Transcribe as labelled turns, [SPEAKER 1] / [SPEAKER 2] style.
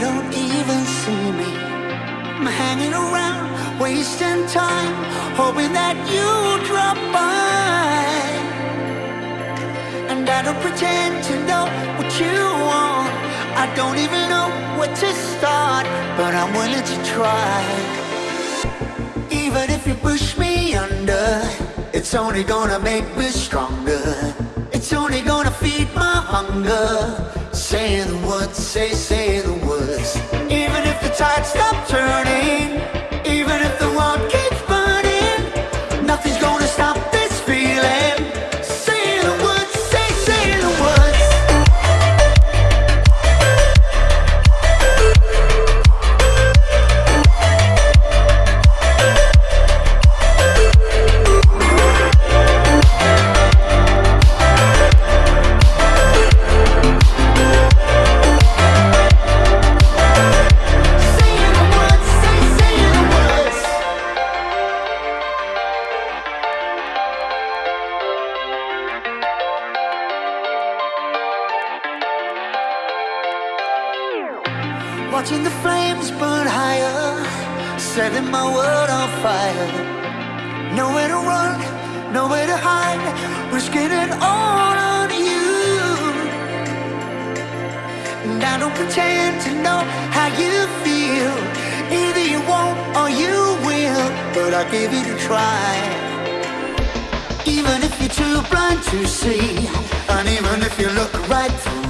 [SPEAKER 1] don't even see me. I'm hanging around, wasting time, hoping that you drop by. And I don't pretend to know what you want. I don't even know where to start, but I'm willing to try. Even if you push me under, it's only gonna make me stronger. It's only gonna feed my hunger. Say the words, say, say Watching the flames burn higher, setting my world on fire. Nowhere to run, nowhere to hide, risking it all on you. And I don't pretend to know how you feel. Either you won't or you will, but I'll give it a try. Even if you're too blind to see, and even if you look right through